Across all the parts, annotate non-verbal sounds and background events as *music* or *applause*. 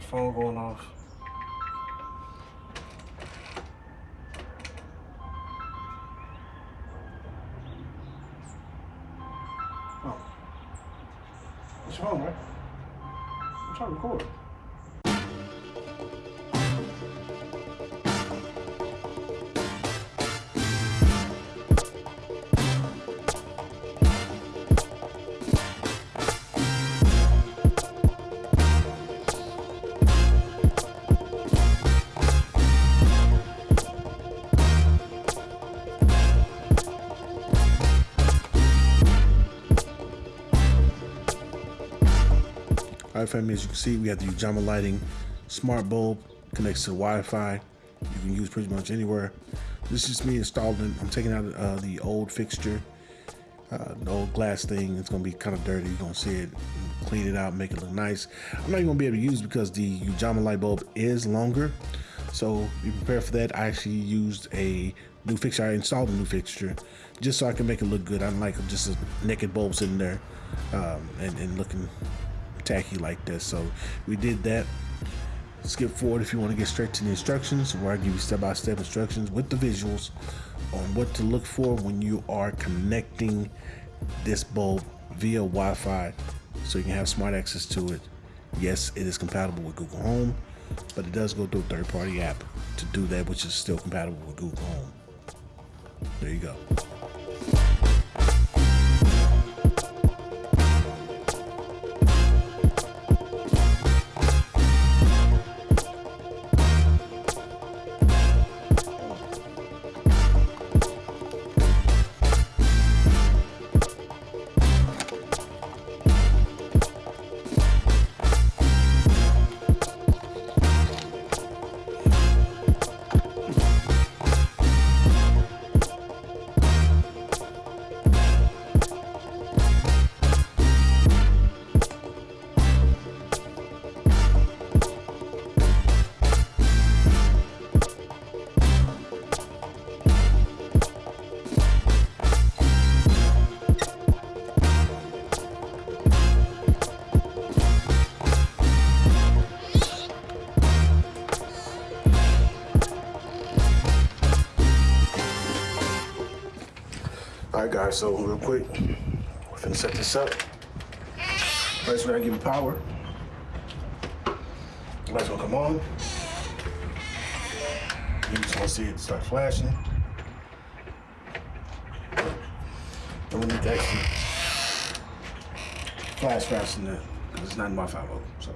Phone going off. All right, family, as you can see, we have the Ujama Lighting smart bulb connects to Wi-Fi. You can use pretty much anywhere. This is me installing. I'm taking out uh, the old fixture, uh, the old glass thing. It's gonna be kind of dirty. You're gonna see it, clean it out, make it look nice. I'm not even gonna be able to use because the Ujama light bulb is longer. So be prepared for that. I actually used a new fixture. I installed a new fixture just so I can make it look good. I don't like just a naked bulb sitting there um, and, and looking tacky like this. So we did that. Skip forward if you want to get straight to the instructions, where I give you step-by-step instructions with the visuals on what to look for when you are connecting this bulb via Wi-Fi, so you can have smart access to it. Yes, it is compatible with Google Home, but it does go through a third-party app to do that, which is still compatible with Google Home. There you go. All right, guys, so real quick, we're finna set this up. First, we're gonna give it power. Lights gonna come on. You just wanna see it start flashing. And we need to actually flash faster than that, because it's not in my 5 so.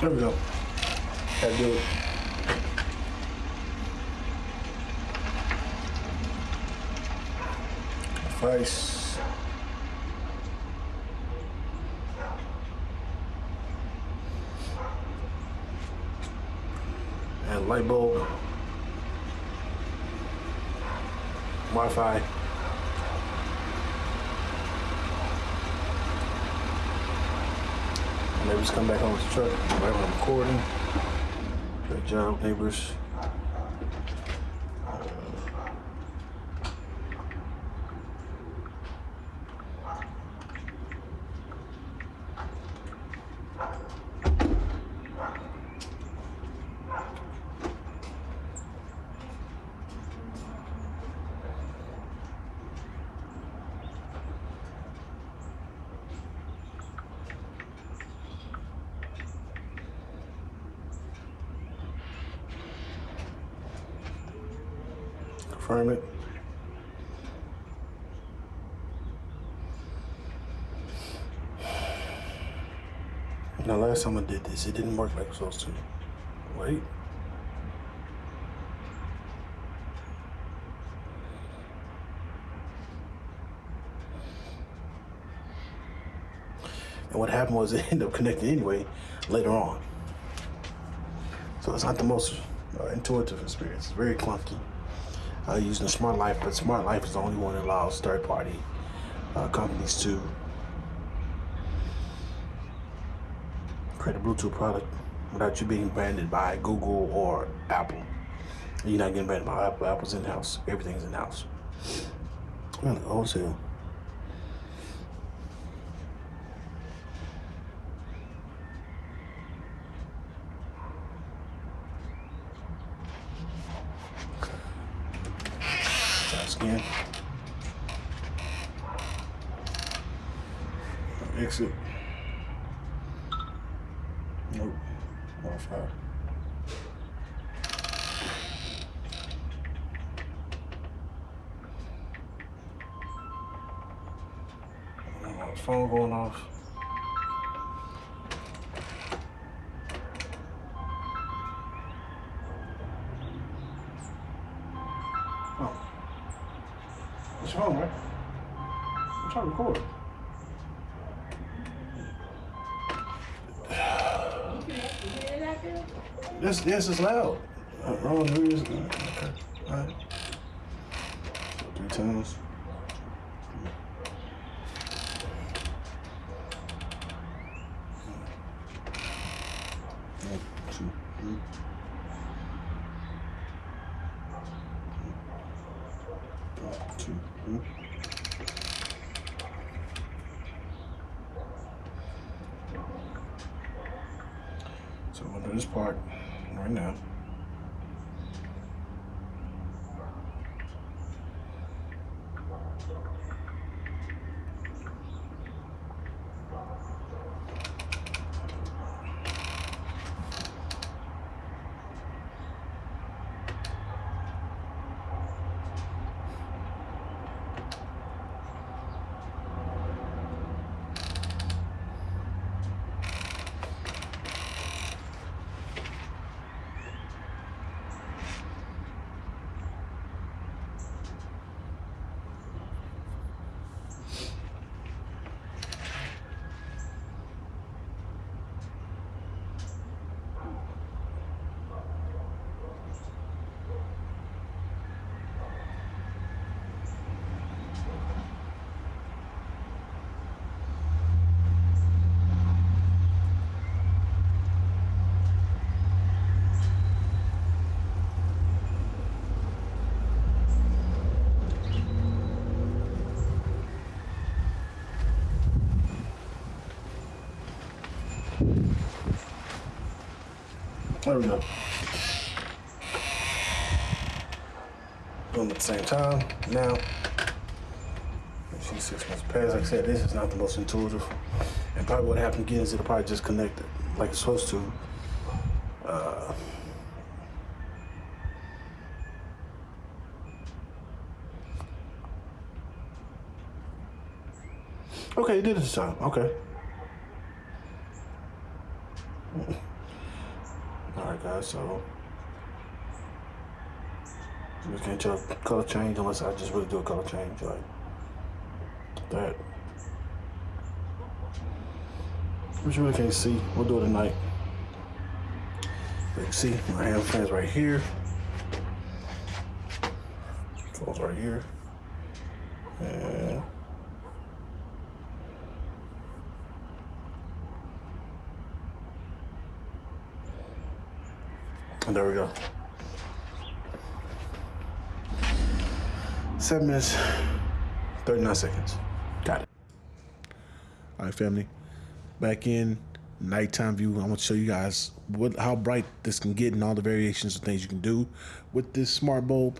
There we go. Gotta do it. Face. And light bulb. Wi-Fi. Neighbors come back home with the truck. Right when I'm recording. Good job, neighbors. Confirm it. Now, last time I did this, it didn't work like it was supposed to. Wait. And what happened was *laughs* it ended up connecting anyway later on. So it's not the most uh, intuitive experience. It's very clunky. Uh, using Smart Life, but Smart Life is the only one that allows third-party uh, companies to create a Bluetooth product without you being branded by Google or Apple. You're not getting branded by Apple. Apple's in-house. Everything's in-house. Wholesale. Exit. Nope. Wi-Fi. Oh, phone going off. Oh. What's phone, right? I'm trying to record. This this is loud. Oh, Wrong news. Okay. All right. Three times. One, two, three. One, two, three. So I'm gonna do this part right now. There we go. Doing at the same time. Now, she's six months past. Like I said, this is not the most intuitive. And probably what happened again is it'll probably just connect it like it's supposed to. Uh, okay, it did it this time. Okay. All right, guys. So you can't tell color change unless I just really do a color change like that. Which you really can't see. We'll do it tonight. You can see my hand fans right here. Goes right here. And there we go. Seven minutes, 39 seconds. Got it. All right, family. Back in nighttime view. I want to show you guys what how bright this can get and all the variations of things you can do with this smart bulb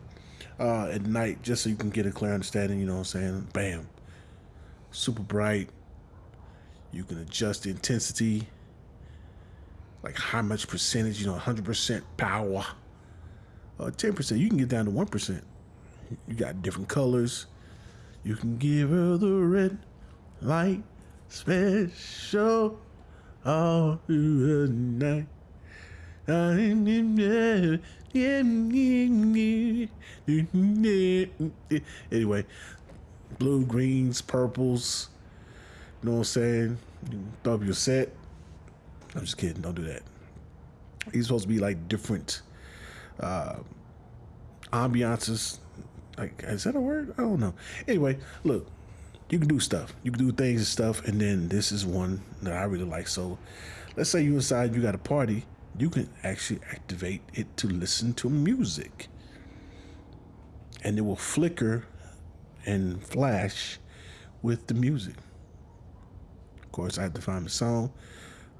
uh, at night, just so you can get a clear understanding. You know what I'm saying? Bam, super bright. You can adjust the intensity, like how much percentage. You know, 100% power. Uh, 10%. You can get down to one percent. You got different colors. You can give her the red light special all through the night. Anyway, blue, greens, purples. You know what I'm saying? You throw up your set. I'm just kidding. Don't do that. He's supposed to be like different uh, ambiances. Like, is that a word? I don't know. Anyway, look, you can do stuff. You can do things and stuff, and then this is one that I really like. So, let's say you inside, you got a party, you can actually activate it to listen to music, and it will flicker and flash with the music. Of course, I have to find the song,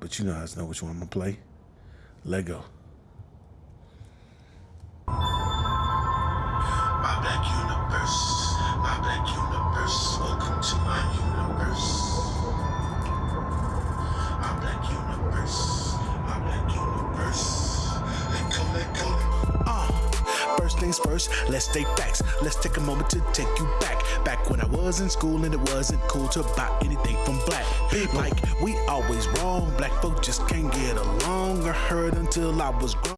but you know, I know which one I'm gonna play. Lego. First let's state facts. Let's take a moment to take you back. Back when I was in school and it wasn't cool to buy anything from black people. Like we always wrong, black folk just can't get along. I heard until I was grown.